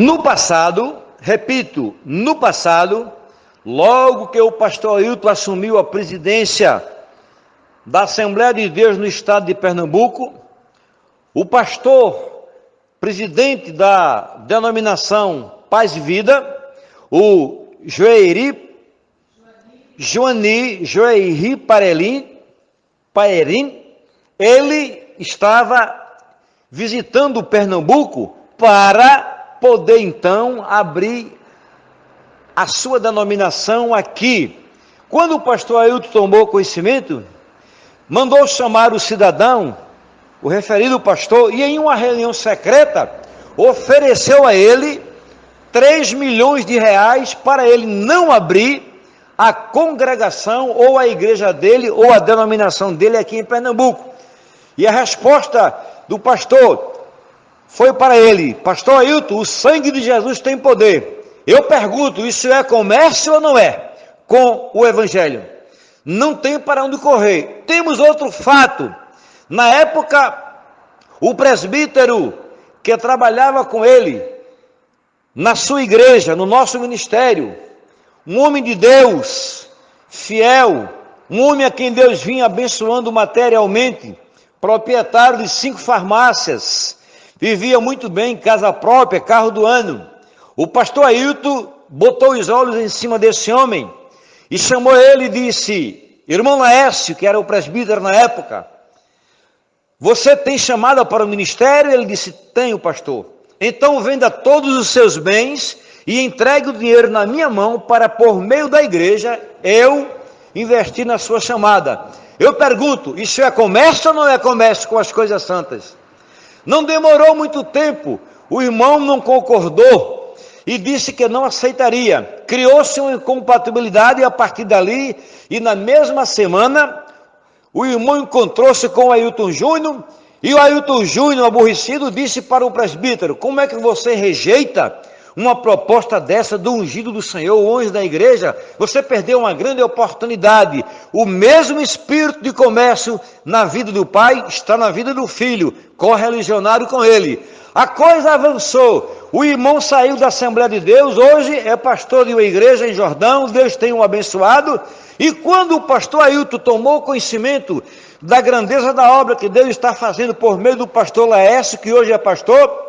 No passado, repito, no passado, logo que o pastor Ailton assumiu a presidência da Assembleia de Deus no estado de Pernambuco, o pastor presidente da denominação Paz e Vida, o Joeiri Joani Joeiri Parelim, Paerim, ele estava visitando Pernambuco para poder então abrir a sua denominação aqui. Quando o pastor Ailton tomou conhecimento, mandou chamar o cidadão, o referido pastor, e em uma reunião secreta, ofereceu a ele 3 milhões de reais para ele não abrir a congregação ou a igreja dele ou a denominação dele aqui em Pernambuco. E a resposta do pastor foi para ele: Pastor Ailton, o sangue de Jesus tem poder. Eu pergunto: isso é comércio ou não é? Com o Evangelho. Não tem para onde correr. Temos outro fato. Na época, o presbítero que trabalhava com ele, na sua igreja, no nosso ministério, um homem de Deus, fiel, um homem a quem Deus vinha abençoando materialmente, proprietário de cinco farmácias, vivia muito bem, casa própria, carro do ano. O pastor Ailton botou os olhos em cima desse homem e chamou ele e disse: Irmão Laércio, que era o presbítero na época, você tem chamada para o ministério? Ele disse: Tenho, pastor. Então venda todos os seus bens e entregue o dinheiro na minha mão para, por meio da igreja, eu investir na sua chamada. Eu pergunto: isso é comércio ou não é comércio com as coisas santas? Não demorou muito tempo, o irmão não concordou e disse que não aceitaria. Criou-se uma incompatibilidade a partir dali, e na mesma semana, o irmão encontrou-se com o Ailton Júnior, e o Ailton Júnior, aborrecido, disse para o presbítero: Como é que você rejeita uma proposta dessa do ungido do Senhor, o anjo da igreja, você perdeu uma grande oportunidade. O mesmo espírito de comércio na vida do pai está na vida do filho, correligionário com ele. A coisa avançou. O irmão saiu da Assembleia de Deus, hoje é pastor de uma igreja em Jordão, Deus tem um abençoado. E quando o pastor Ailton tomou conhecimento da grandeza da obra que Deus está fazendo por meio do pastor Laércio, que hoje é pastor,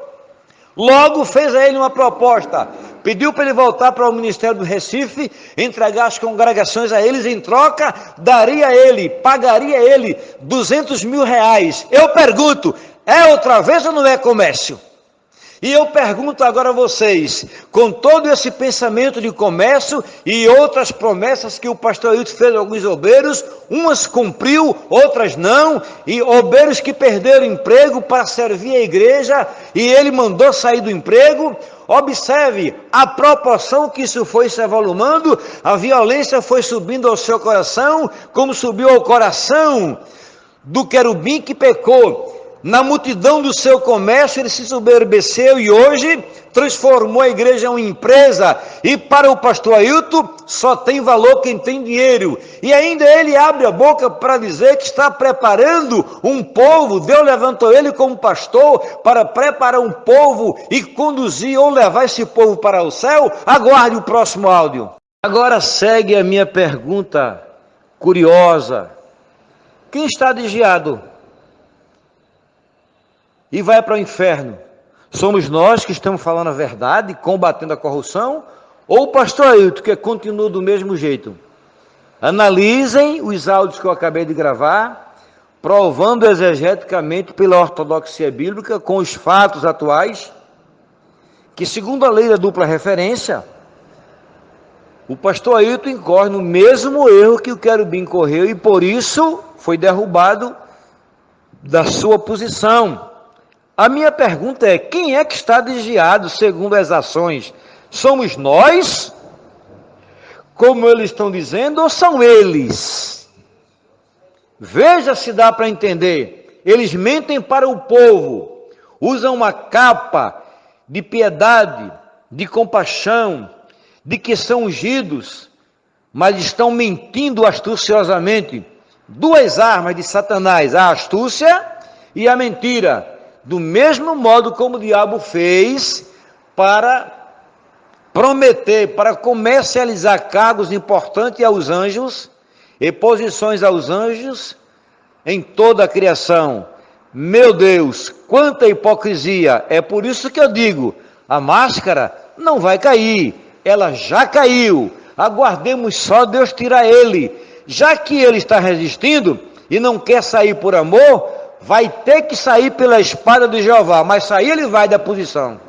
Logo fez a ele uma proposta, pediu para ele voltar para o Ministério do Recife, entregar as congregações a eles, em troca, daria a ele, pagaria a ele 200 mil reais. Eu pergunto, é outra vez ou não é comércio? E eu pergunto agora a vocês, com todo esse pensamento de comércio e outras promessas que o pastor Hilton fez a alguns obreiros, umas cumpriu, outras não, e obreiros que perderam emprego para servir a igreja e ele mandou sair do emprego. Observe a proporção que isso foi se evoluindo, a violência foi subindo ao seu coração, como subiu ao coração do querubim que pecou na multidão do seu comércio, ele se soberbeceu e hoje transformou a igreja em uma empresa. E para o pastor Ailton, só tem valor quem tem dinheiro. E ainda ele abre a boca para dizer que está preparando um povo. Deus levantou ele como pastor para preparar um povo e conduzir ou levar esse povo para o céu. Aguarde o próximo áudio. Agora segue a minha pergunta curiosa: quem está desviado? E vai para o inferno. Somos nós que estamos falando a verdade, combatendo a corrupção, ou o pastor Ailton, que continua do mesmo jeito? Analisem os áudios que eu acabei de gravar, provando exegeticamente pela ortodoxia bíblica, com os fatos atuais, que segundo a lei da dupla referência, o pastor Ailton incorre no mesmo erro que o querubim correu e por isso foi derrubado da sua posição. A minha pergunta é: quem é que está desviado segundo as ações? Somos nós? Como eles estão dizendo, ou são eles? Veja se dá para entender. Eles mentem para o povo, usam uma capa de piedade, de compaixão, de que são ungidos, mas estão mentindo astuciosamente. Duas armas de Satanás, a astúcia e a mentira do mesmo modo como o diabo fez para prometer, para comercializar cargos importantes aos anjos e posições aos anjos em toda a criação. Meu Deus, quanta hipocrisia! É por isso que eu digo: a máscara não vai cair, ela já caiu. Aguardemos só Deus tirar ele. Já que ele está resistindo e não quer sair por amor, vai ter que sair pela espada de Jeová, mas sair ele vai da posição.